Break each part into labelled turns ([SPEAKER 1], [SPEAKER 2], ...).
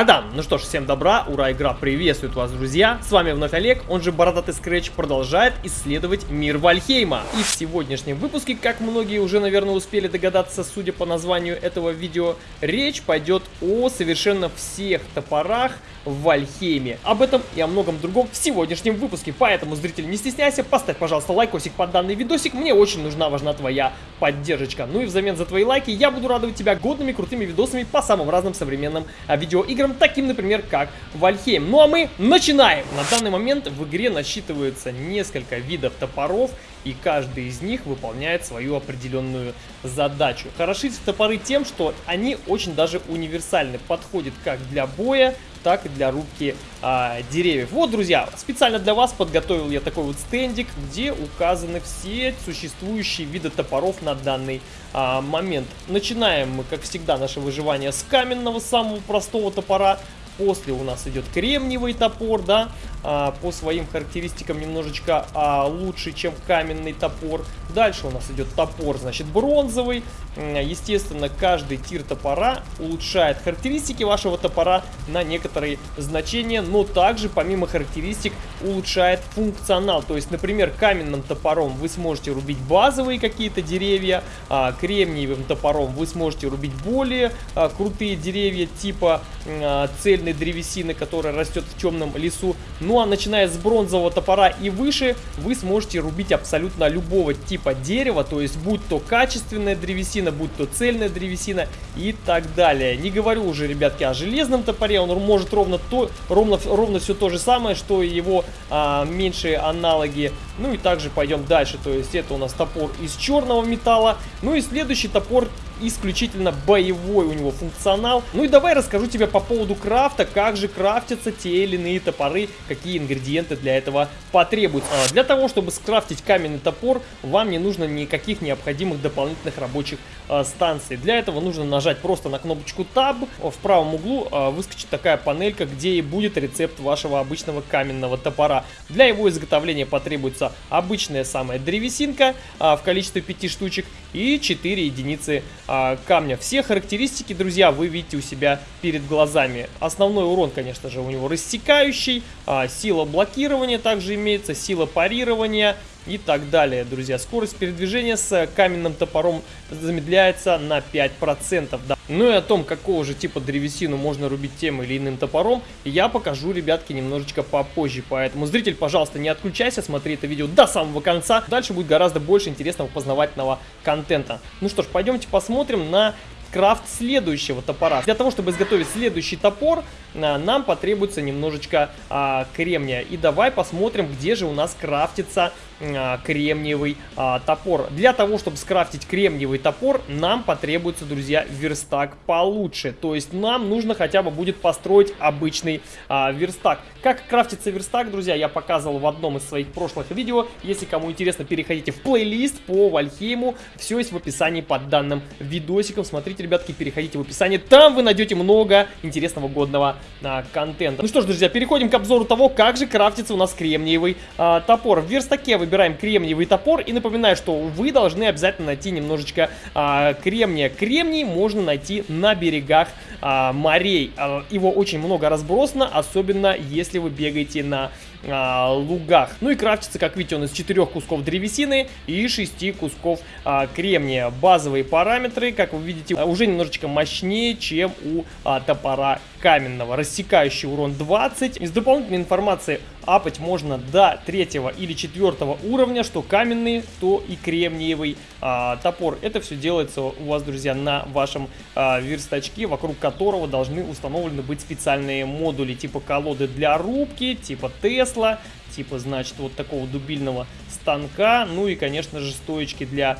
[SPEAKER 1] Адам! Ну что ж, всем добра, ура, игра приветствует вас, друзья! С вами вновь Олег, он же Бородатый Скретч, продолжает исследовать мир Вальхейма. И в сегодняшнем выпуске, как многие уже, наверное, успели догадаться, судя по названию этого видео, речь пойдет о совершенно всех топорах в Вальхейме. Об этом и о многом другом в сегодняшнем выпуске. Поэтому, зритель, не стесняйся, поставь, пожалуйста, лайкосик под данный видосик. Мне очень нужна, важна твоя поддержка. Ну и взамен за твои лайки я буду радовать тебя годными крутыми видосами по самым разным современным а, видеоиграм, таким, например, как Вальхейм. Ну а мы начинаем! На данный момент в игре насчитывается несколько видов топоров, и каждый из них выполняет свою определенную задачу. Хороши топоры тем, что они очень даже универсальны, подходят как для боя, так и для рубки а, деревьев. Вот, друзья, специально для вас подготовил я такой вот стендик, где указаны все существующие виды топоров на данный а, момент. Начинаем мы, как всегда, наше выживание с каменного, самого простого топора. После у нас идет кремниевый топор, да, а, по своим характеристикам немножечко а, лучше, чем каменный топор. Дальше у нас идет топор, значит, бронзовый. Естественно, каждый тир топора улучшает характеристики вашего топора на некоторые значения, но также, помимо характеристик, улучшает функционал. То есть, например, каменным топором вы сможете рубить базовые какие-то деревья, а кремниевым топором вы сможете рубить более а, крутые деревья, типа а, цельной древесины, которая растет в темном лесу. Ну а начиная с бронзового топора и выше, вы сможете рубить абсолютно любого типа дерева, то есть будь то качественная древесина, будь то цельная древесина и так далее. Не говорю уже, ребятки, о железном топоре, он может ровно то, ровно, ровно все то же самое, что и его а, меньшие аналоги. Ну и также пойдем дальше, то есть это у нас топор из черного металла. Ну и следующий топор исключительно боевой у него функционал. Ну и давай расскажу тебе по поводу крафта, как же крафтятся те или иные топоры, какие ингредиенты для этого потребуются. А, для того, чтобы скрафтить каменный топор, вам не нужно никаких необходимых дополнительных рабочих а, станций. Для этого нужно нажать просто на кнопочку Tab. В правом углу а, выскочит такая панелька, где и будет рецепт вашего обычного каменного топора. Для его изготовления потребуется обычная самая древесинка а, в количестве 5 штучек и 4 единицы а, камня. Все характеристики, друзья, вы видите у себя перед глазами. Основной урон, конечно же, у него рассекающий, а, сила блокирования также имеется, сила парирования и так далее, друзья. Скорость передвижения с каменным топором замедляется на 5%. Да. Ну и о том, какого же типа древесину можно рубить тем или иным топором, я покажу, ребятки, немножечко попозже. Поэтому, зритель, пожалуйста, не отключайся, смотри это видео до самого конца. Дальше будет гораздо больше интересного познавательного контента. Ну что ж, пойдемте посмотрим на крафт следующего топора. Для того, чтобы изготовить следующий топор, а, нам потребуется немножечко а, кремния. И давай посмотрим, где же у нас крафтится кремниевый а, топор. Для того, чтобы скрафтить кремниевый топор, нам потребуется, друзья, верстак получше. То есть нам нужно хотя бы будет построить обычный а, верстак. Как крафтится верстак, друзья, я показывал в одном из своих прошлых видео. Если кому интересно, переходите в плейлист по Вальхейму. Все есть в описании под данным видосиком. Смотрите, ребятки, переходите в описание. Там вы найдете много интересного годного а, контента. Ну что ж, друзья, переходим к обзору того, как же крафтится у нас кремниевый а, топор. В верстаке выбираем кремниевый топор и напоминаю, что вы должны обязательно найти немножечко а, кремния. Кремний можно найти на берегах а, морей. А, его очень много разбросано, особенно если вы бегаете на а, лугах. Ну и крафтится, как видите, он из 4 кусков древесины и 6 кусков а, кремния. Базовые параметры, как вы видите, уже немножечко мощнее, чем у а, топора каменного. Рассекающий урон 20. Из дополнительной информации апать можно до третьего или четвертого уровня, что каменный, то и кремниевый а, топор. Это все делается у вас, друзья, на вашем а, верстачке, вокруг которого должны установлены быть специальные модули, типа колоды для рубки, типа Тесла, типа, значит, вот такого дубильного станка, ну и, конечно же, стоечки для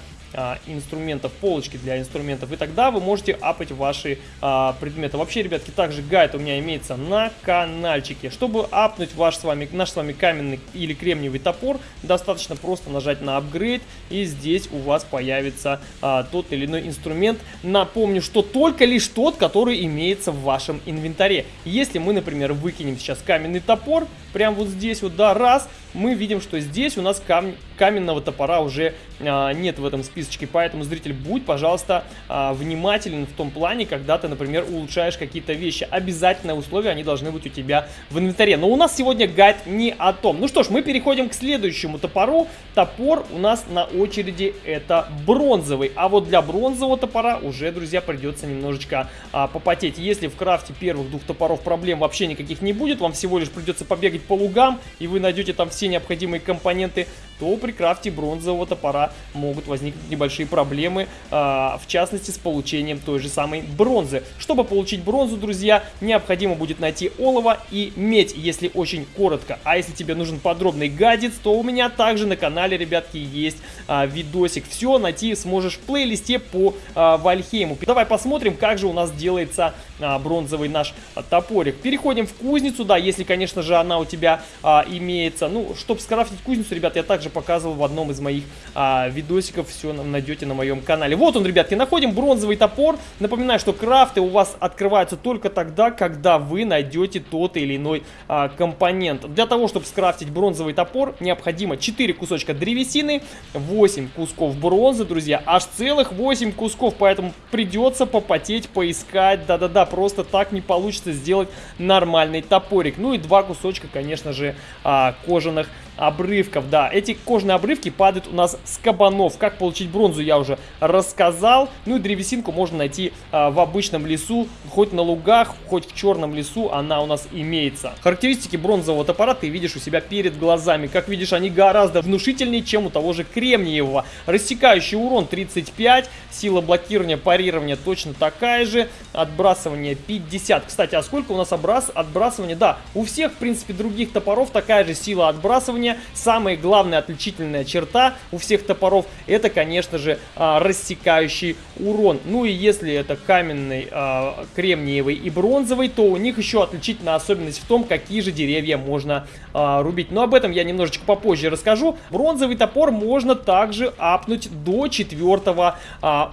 [SPEAKER 1] инструментов, полочки для инструментов, и тогда вы можете апать ваши а, предметы. Вообще, ребятки, также гайд у меня имеется на каналчике. Чтобы апнуть ваш с вами, наш с вами каменный или кремниевый топор, достаточно просто нажать на апгрейд, и здесь у вас появится а, тот или иной инструмент. Напомню, что только лишь тот, который имеется в вашем инвентаре. Если мы, например, выкинем сейчас каменный топор, прям вот здесь вот, да, раз, мы видим, что здесь у нас кам каменного топора уже а, нет в этом списочке, поэтому, зритель, будь, пожалуйста, а, внимателен в том плане, когда ты, например, улучшаешь какие-то вещи. Обязательное условие, они должны быть у тебя в инвентаре. Но у нас сегодня гайд не о том. Ну что ж, мы переходим к следующему топору. Топор у нас на очереди это бронзовый, а вот для бронзового топора уже, друзья, придется немножечко а, попотеть. Если в крафте первых двух топоров проблем вообще никаких не будет, вам всего лишь придется побегать по лугам, и вы найдете там все необходимые компоненты, то при крафте бронзового топора могут возникнуть небольшие проблемы, а, в частности с получением той же самой бронзы. Чтобы получить бронзу, друзья, необходимо будет найти олово и медь, если очень коротко. А если тебе нужен подробный гадец, то у меня также на канале, ребятки, есть а, видосик. Все найти сможешь в плейлисте по а, Вальхейму. Давай посмотрим, как же у нас делается бронзовый наш топорик. Переходим в кузницу, да, если, конечно же, она у тебя имеется. Ну, чтобы скрафтить кузницу, ребят, я также показывал в одном из моих а, видосиков, все найдете на моем канале. Вот он, ребятки, находим бронзовый топор. Напоминаю, что крафты у вас открываются только тогда, когда вы найдете тот или иной а, компонент. Для того, чтобы скрафтить бронзовый топор, необходимо 4 кусочка древесины, 8 кусков бронзы, друзья, аж целых 8 кусков, поэтому придется попотеть, поискать, да-да-да, просто так не получится сделать нормальный топорик. Ну и два кусочка, конечно же, а, кожаных обрывков. Да, эти кожные обрывки падают у нас с кабанов. Как получить бронзу, я уже рассказал. Ну и древесинку можно найти а, в обычном лесу, хоть на лугах, хоть в черном лесу она у нас имеется. Характеристики бронзового топора ты видишь у себя перед глазами. Как видишь, они гораздо внушительнее, чем у того же кремниевого. Рассекающий урон 35, сила блокирования, парирования точно такая же, отбрасывание 50. Кстати, а сколько у нас образ... отбрасывания? Да, у всех, в принципе, других топоров такая же сила отбрасывания уровня. Самая главная отличительная черта у всех топоров это, конечно же, а, рассекающий урон. Ну и если это каменный, а, кремниевый и бронзовый, то у них еще отличительная особенность в том, какие же деревья можно а, рубить. Но об этом я немножечко попозже расскажу. Бронзовый топор можно также апнуть до четвертого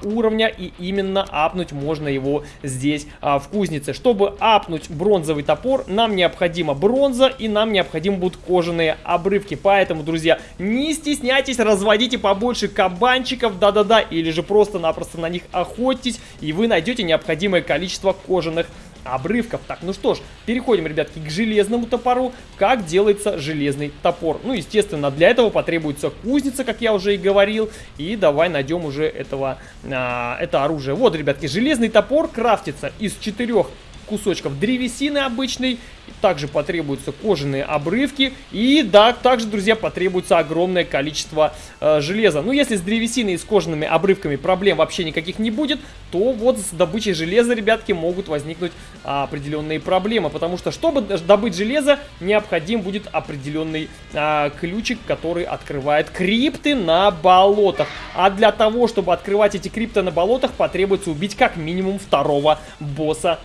[SPEAKER 1] уровня и именно апнуть можно его здесь в кузнице. Чтобы апнуть бронзовый топор, нам необходима бронза и нам необходимы будут кожаные обрывки ошибки. Поэтому, друзья, не стесняйтесь, разводите побольше кабанчиков, да-да-да, или же просто-напросто на них охотитесь, и вы найдете необходимое количество кожаных обрывков. Так, ну что ж, переходим, ребятки, к железному топору. Как делается железный топор? Ну, естественно, для этого потребуется кузница, как я уже и говорил. И давай найдем уже этого, а, это оружие. Вот, ребятки, железный топор крафтится из четырех кусочков древесины обычной также потребуются кожаные обрывки. И да, также, друзья, потребуется огромное количество э, железа. Ну, если с древесиной и с кожаными обрывками проблем вообще никаких не будет, то вот с добычей железа, ребятки, могут возникнуть а, определенные проблемы. Потому что, чтобы добыть железо, необходим будет определенный а, ключик, который открывает крипты на болотах. А для того, чтобы открывать эти крипты на болотах, потребуется убить как минимум второго босса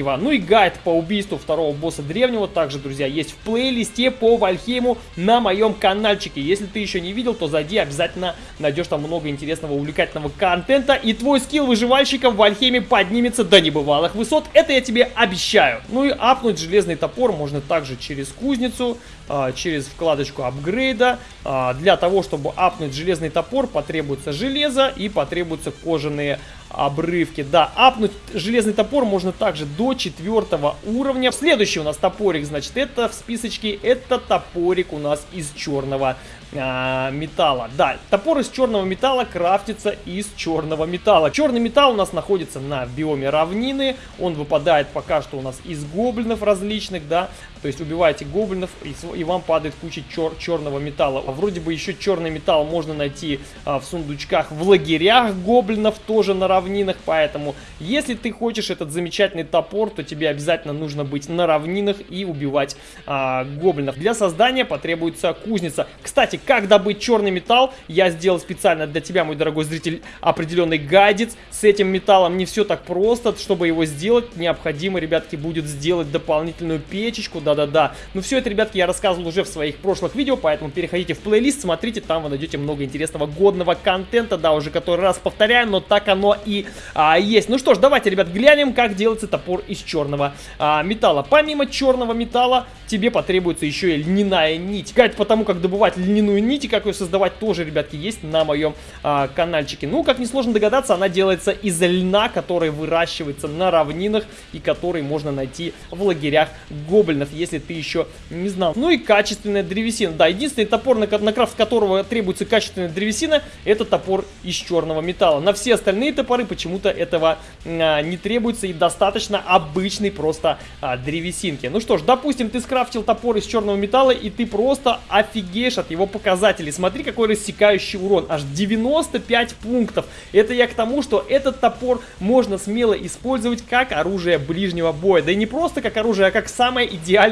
[SPEAKER 1] древнего. Ну и гайд по убийству второго босса босса древнего также, друзья, есть в плейлисте по Вальхейму на моем каналчике. Если ты еще не видел, то зайди, обязательно найдешь там много интересного, увлекательного контента. И твой скилл выживальщика в Вальхейме поднимется до небывалых высот. Это я тебе обещаю. Ну и апнуть железный топор можно также через кузницу, а, через вкладочку апгрейда. А, для того, чтобы апнуть железный топор, потребуется железо и потребуются кожаные обрывки. Да, апнуть железный топор можно также до четвертого уровня. Следующий у нас топорик, значит, это в списочке, это топорик у нас из черного а, металла. Да, топор из черного металла крафтится из черного металла. Черный металл у нас находится на биоме равнины. Он выпадает пока что у нас из гоблинов различных, да. То есть убиваете гоблинов и, вам падает куча чер черного металла. А вроде бы еще черный металл можно найти а, в сундучках в лагерях гоблинов, тоже на равнинах. Поэтому, если ты хочешь этот замечательный топор, то тебе обязательно нужно быть на равнинах и убивать а, гоблинов. Для создания потребуется кузница. Кстати, как добыть черный металл, я сделал специально для тебя, мой дорогой зритель, определенный гадец с этим металлом. Не все так просто, чтобы его сделать, необходимо, ребятки, будет сделать дополнительную печечку, да-да-да. Но все это, ребятки, я рассказывал уже в своих прошлых видео, поэтому переходите в плейлист, смотрите, там вы найдете много интересного, годного контента, да, уже который раз повторяю, но так оно и а, есть. Ну что ж, давайте, ребят, глянем, как делается топор из черного а, металла. Помимо черного металла тебе потребуется еще и льняная нить. Гайд по тому, как добывать льняную нить и как ее создавать тоже, ребятки, есть на моем а, каналчике. Ну, как несложно догадаться, она делается из льна, который выращивается на равнинах и который можно найти в лагерях гоблинов, если ты еще не знал. Ну и качественная древесина. Да, единственный топор, на, на крафт которого требуется качественная древесина, это топор из черного металла. На все остальные топоры почему-то этого а, не требуется и достаточно обычной просто а, древесинки. Ну что ж, допустим, ты скрафтил топор из черного металла и ты просто офигеешь от его показателей. Смотри, какой рассекающий урон. Аж 95 пунктов. Это я к тому, что этот топор можно смело использовать как оружие ближнего боя. Да и не просто как оружие, а как самое идеальное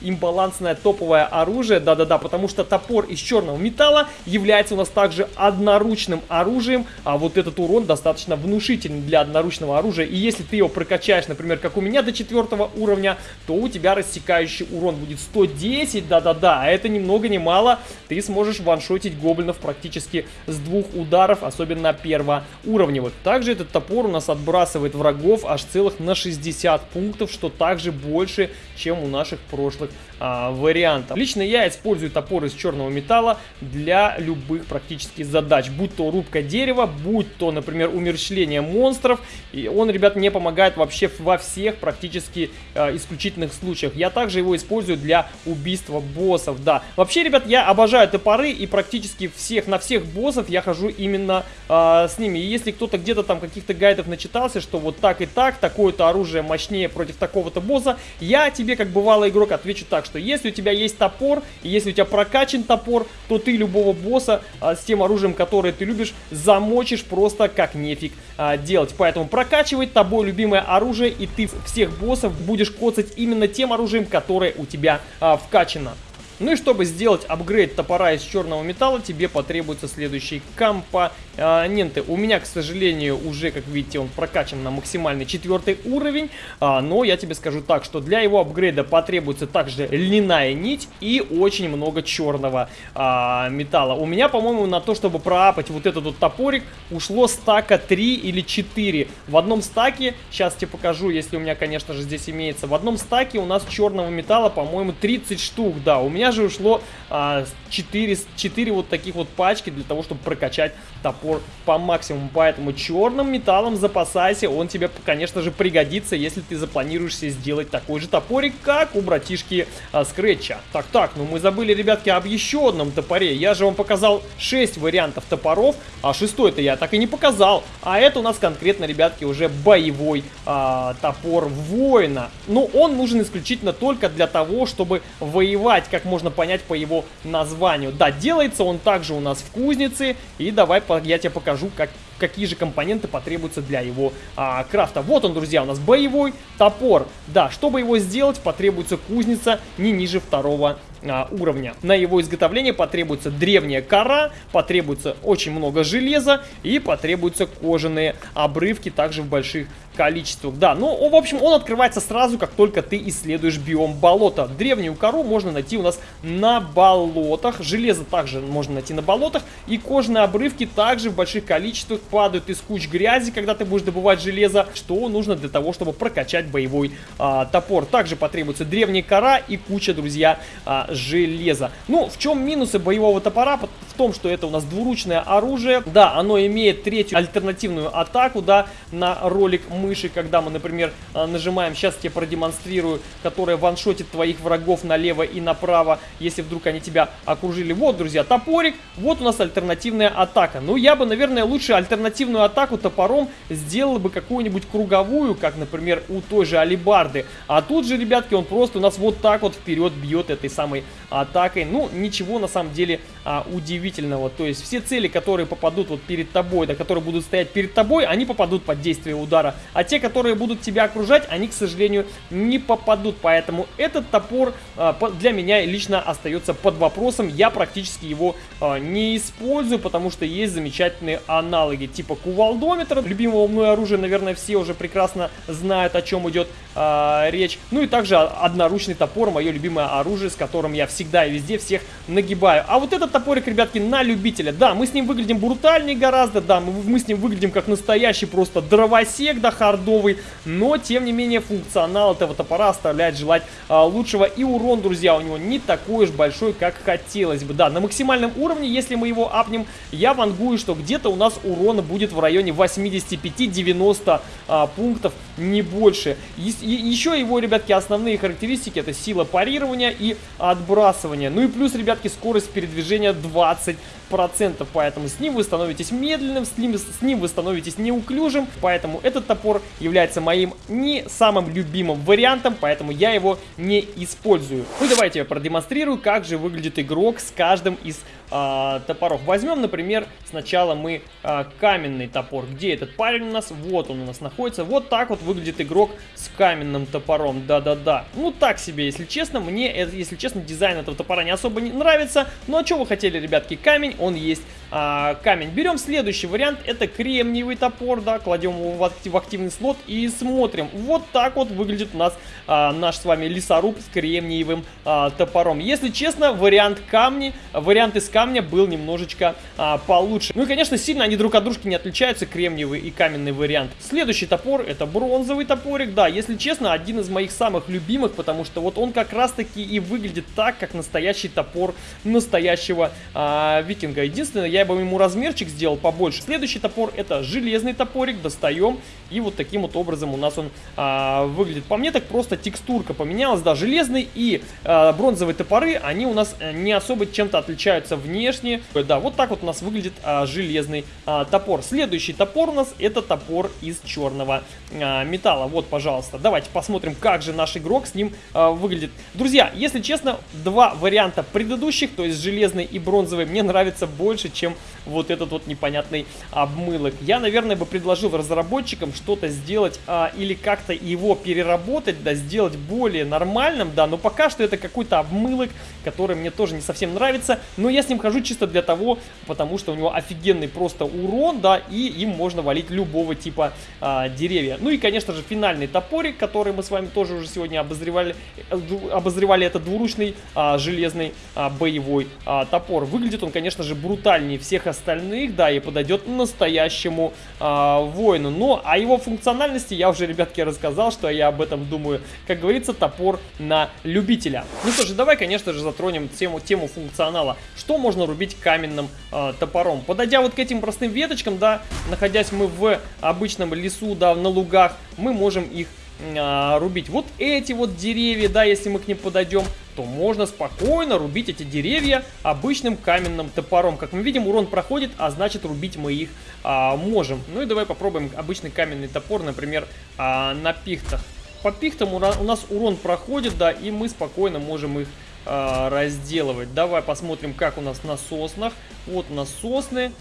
[SPEAKER 1] имбалансное топовое оружие. Да-да-да, потому что топор из черного металла является у нас также одноручным оружием, а вот этот урон достаточно внушительный для одноручного оружия. И если ты его прокачаешь, например, как у меня до четвертого уровня, то у тебя рассекающий урон будет 110, да-да-да, а это ни много ни мало, ты сможешь ваншотить гоблинов практически с двух ударов, особенно первоуровневых. Также этот топор у нас отбрасывает врагов аж целых на 60 пунктов, что также больше, чем у наших прошлых а, вариантов. Лично я использую топор из черного металла для любых практически задач, будь то рубка дерева, будь то, например, умерщвление монстров, и он, ребят, мне помогает вообще во всех практически а, исключительных случаях. Я также его использую для убийства боссов, да. Вообще, ребят, я обожаю топоры и практически всех, на всех боссов я хожу именно а, с ними. И если кто-то где-то там каких-то гайдов начитался, что вот так и так, такое-то оружие мощнее против такого-то босса, я тебе, как бывалый игрок, отвечу так, что если у тебя есть топор, и если у тебя прокачан топор, то ты любого босса а, с тем оружием, которое ты любишь, замочишь просто как нефиг а, делать. Поэтому прокачивай тобой любимое оружие, и ты всех боссов будешь коцать именно тем оружием, которое у тебя а, вкачано. Ну и чтобы сделать апгрейд топора из черного металла, тебе потребуются следующие компоненты. У меня, к сожалению, уже, как видите, он прокачан на максимальный четвертый уровень. А, но я тебе скажу так, что для его апгрейда потребуется также льняная нить и очень много черного а, металла. У меня, по-моему, на то, чтобы проапать вот этот вот топорик, ушло стака 3 или 4. В одном стаке, сейчас тебе покажу, если у меня, конечно же, здесь имеется, в одном стаке у нас черного металла, по-моему, 30 штук, да. У меня меня же ушло а, 4, 4 вот таких вот пачки для того, чтобы прокачать топор по максимуму. Поэтому черным металлом запасайся, он тебе, конечно же, пригодится, если ты запланируешь себе сделать такой же топорик, как у братишки а, Скретча. Так, так, ну мы забыли, ребятки, об еще одном топоре. Я же вам показал 6 вариантов топоров, а шестой-то я так и не показал. А это у нас конкретно, ребятки, уже боевой а, топор воина. Но он нужен исключительно только для того, чтобы воевать, как можно можно понять по его названию. Да, делается он также у нас в кузнице. И давай я тебе покажу, как, какие же компоненты потребуются для его а, крафта. Вот он, друзья, у нас боевой топор. Да, чтобы его сделать, потребуется кузница не ниже второго а, уровня. На его изготовление потребуется древняя кора, потребуется очень много железа и потребуются кожаные обрывки также в больших количествах. Да, ну, в общем, он открывается сразу, как только ты исследуешь биом болота. Древнюю кору можно найти у нас на болотах, железо также можно найти на болотах, и кожаные обрывки также в больших количествах падают из куч грязи, когда ты будешь добывать железо, что нужно для того, чтобы прокачать боевой а, топор. Также потребуется древняя кора и куча, друзья, а, железа. Ну, в чем минусы боевого топора? В том, что это у нас двуручное оружие. Да, оно имеет третью альтернативную атаку, да, на ролик мыши, когда мы, например, а, нажимаем, сейчас тебе продемонстрирую, которая ваншотит твоих врагов налево и направо, если вдруг они тебя окружили. Вот, друзья, топорик, вот у нас альтернативная атака. Ну, я бы, наверное, лучше альтернативную атаку топором сделал бы какую-нибудь круговую, как, например, у той же алибарды. А тут же, ребятки, он просто у нас вот так вот вперед бьет этой самой атакой. Ну, ничего на самом деле а, удивительного. То есть все цели, которые попадут вот перед тобой, да, которые будут стоять перед тобой, они попадут под действие удара. А те, которые будут тебя окружать, они, к сожалению, не попадут. Поэтому этот топор а, для меня лично остается под вопросом. Я практически его а, не использую, потому что есть замечательные аналоги, типа кувалдометра. Любимого мной оружия, наверное, все уже прекрасно знают, о чем идет а, речь. Ну и также одноручный топор, мое любимое оружие, с которым я всегда и везде всех нагибаю. А вот этот топорик, ребятки, на любителя. Да, мы с ним выглядим брутальнее гораздо, да, мы, мы с ним выглядим как настоящий просто дровосек, да, хардовый, но, тем не менее, функционал этого топора оставляет желать а, лучшего. И урон, друзья, у него не такой уж большой, как хотелось бы. Да, на максимальном уровне, если мы его апнем, я вангую, что где-то у нас урона будет в районе 85-90 а, пунктов, не больше. И, и, еще его, ребятки, основные характеристики это сила парирования и отбрасывания. Ну и плюс, ребятки, скорость передвижения 20 процентов, поэтому с ним вы становитесь медленным, с ним, с ним вы становитесь неуклюжим, поэтому этот топор является моим не самым любимым вариантом, поэтому я его не использую. Ну давайте я продемонстрирую, как же выглядит игрок с каждым из а, топоров. Возьмем, например, сначала мы а, каменный топор. Где этот парень у нас? Вот он у нас находится. Вот так вот выглядит игрок с каменным топором. Да-да-да. Ну так себе, если честно. Мне, если честно, дизайн этого топора не особо не нравится. Ну а что вы хотели, ребятки? Камень он есть а, камень. Берем следующий вариант, это кремниевый топор, да, кладем его в, актив, в активный слот и смотрим. Вот так вот выглядит у нас а, наш с вами лесоруб с кремниевым а, топором. Если честно, вариант камни, вариант из камня был немножечко а, получше. Ну и, конечно, сильно они друг от дружки не отличаются, кремниевый и каменный вариант. Следующий топор, это бронзовый топорик, да, если честно, один из моих самых любимых, потому что вот он как раз-таки и выглядит так, как настоящий топор настоящего а, викинга. Единственное, я бы ему размерчик сделал побольше. Следующий топор это железный топорик, достаем. И вот таким вот образом у нас он а, выглядит. По мне так просто текстурка поменялась, да, железный и а, бронзовые топоры, они у нас э, не особо чем-то отличаются внешне. Да, вот так вот у нас выглядит а, железный а, топор. Следующий топор у нас это топор из черного а, металла. Вот, пожалуйста, давайте посмотрим, как же наш игрок с ним а, выглядит. Друзья, если честно, два варианта предыдущих, то есть железный и бронзовый, мне нравится больше, чем вот этот вот непонятный обмылок. Я, наверное, бы предложил разработчикам что-то сделать а, или как-то его переработать, да, сделать более нормальным, да, но пока что это какой-то обмылок, который мне тоже не совсем нравится, но я с ним хожу чисто для того, потому что у него офигенный просто урон, да, и им можно валить любого типа а, деревья. Ну и, конечно же, финальный топорик, который мы с вами тоже уже сегодня обозревали, э, обозревали, это двуручный а, железный а, боевой а, топор. Выглядит он, конечно же, брутальнее всех остальных, да, и подойдет настоящему а, воину. Но о его функциональности я уже, ребятки, рассказал, что я об этом думаю. Как говорится, топор на любителя. Ну что же, давай, конечно же, затронем тему, тему функционала. Что можно рубить каменным а, топором? Подойдя вот к этим простым веточкам, да, находясь мы в обычном лесу, да, на лугах, мы можем их а, рубить. Вот эти вот деревья, да, если мы к ним подойдем, то можно спокойно рубить эти деревья обычным каменным топором. Как мы видим, урон проходит, а значит рубить мы их а, можем. Ну и давай попробуем обычный каменный топор, например, а, на пихтах. По пихтам у нас урон проходит, да, и мы спокойно можем их а, разделывать. Давай посмотрим, как у нас на соснах. Вот у нас сосны.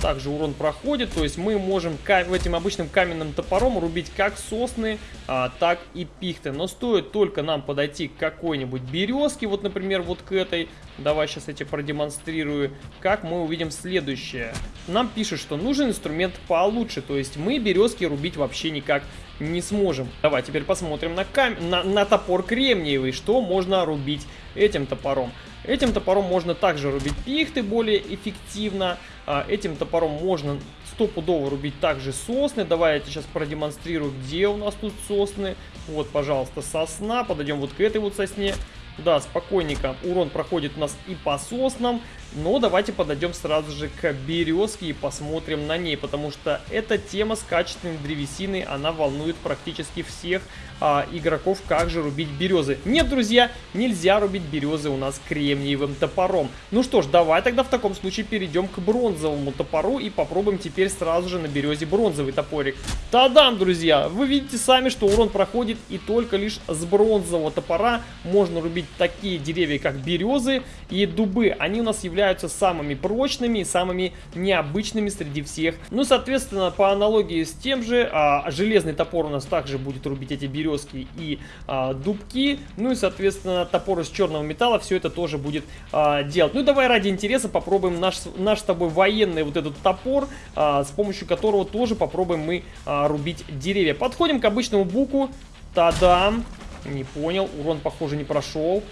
[SPEAKER 1] Также урон проходит, то есть мы можем этим обычным каменным топором рубить как сосны, а, так и пихты. Но стоит только нам подойти к какой-нибудь березке, вот, например, вот к этой. Давай сейчас эти продемонстрирую. Как мы увидим следующее. Нам пишет, что нужен инструмент получше, то есть мы березки рубить вообще никак не сможем. Давай теперь посмотрим на, кам... на, на топор кремниевый, что можно рубить этим топором. Этим топором можно также рубить пихты более эффективно. А, этим топором можно стопудово рубить также сосны. Давай я тебе сейчас продемонстрирую, где у нас тут сосны. Вот, пожалуйста, сосна. Подойдем вот к этой вот сосне. Да, спокойненько. Урон проходит у нас и по соснам. Но давайте подойдем сразу же к березке и посмотрим на ней. Потому что эта тема с качественной древесиной, она волнует практически всех а, игроков, как же рубить березы. Нет, друзья, нельзя рубить березы у нас кремниевым топором. Ну что ж, давай тогда в таком случае перейдем к бронзовому топору и попробуем теперь сразу же на березе бронзовый топорик. Тадам, друзья! Вы видите сами, что урон проходит и только лишь с бронзового топора можно рубить такие деревья, как березы и дубы. Они у нас являются самыми прочными и самыми необычными среди всех. Ну, соответственно, по аналогии с тем же, а, железный топор у нас также будет рубить эти березки и а, дубки. Ну и, соответственно, топор из черного металла все это тоже будет а, делать. Ну давай ради интереса попробуем наш, наш с тобой военный вот этот топор, а, с помощью которого тоже попробуем мы а, рубить деревья. Подходим к обычному буку. Та-дам! Не понял, урон, похоже, не прошел.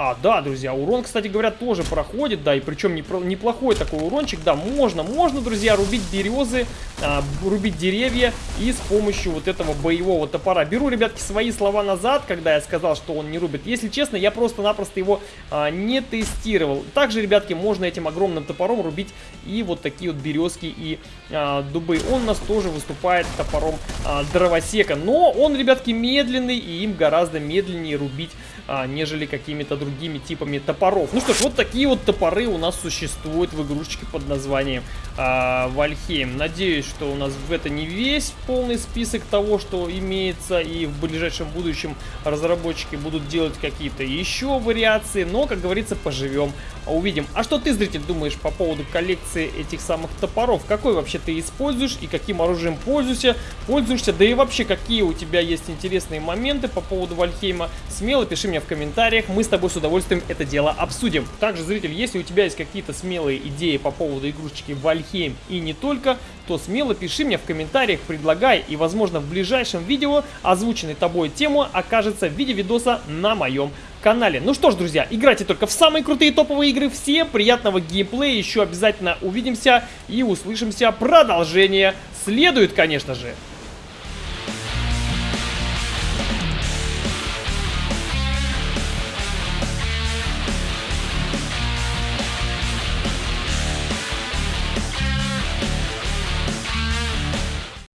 [SPEAKER 1] А, да, друзья, урон, кстати говоря, тоже проходит, да, и причем неплохой такой урончик, да, можно, можно, друзья, рубить березы, а, рубить деревья и с помощью вот этого боевого топора. Беру, ребятки, свои слова назад, когда я сказал, что он не рубит. Если честно, я просто-напросто его а, не тестировал. Также, ребятки, можно этим огромным топором рубить и вот такие вот березки и а, дубы. Он у нас тоже выступает топором а, дровосека, но он, ребятки, медленный и им гораздо медленнее рубить, а, нежели какими-то другими типами топоров. Ну что ж, вот такие вот топоры у нас существуют в игрушечке под названием а, Вальхейм. Надеюсь, что у нас в это не весь полный список того, что имеется, и в ближайшем будущем разработчики будут делать какие-то еще вариации, но, как говорится, поживем, увидим. А что ты, зритель, думаешь по поводу коллекции этих самых топоров? Какой вообще ты используешь и каким оружием пользуешься? Пользуешься, да и вообще, какие у тебя есть интересные моменты по поводу Вальхейма? Смело пиши мне в комментариях, мы с тобой с удовольствием это дело обсудим. Также, зритель, если у тебя есть какие-то смелые идеи по поводу игрушечки Вальхейм и не только, то смело пиши мне в комментариях, предлагай, и, возможно, в ближайшем видео озвученной тобой тему окажется в виде видоса на моем канале. Ну что ж, друзья, играйте только в самые крутые топовые игры. Всем приятного геймплея, еще обязательно увидимся и услышимся. Продолжение следует, конечно же.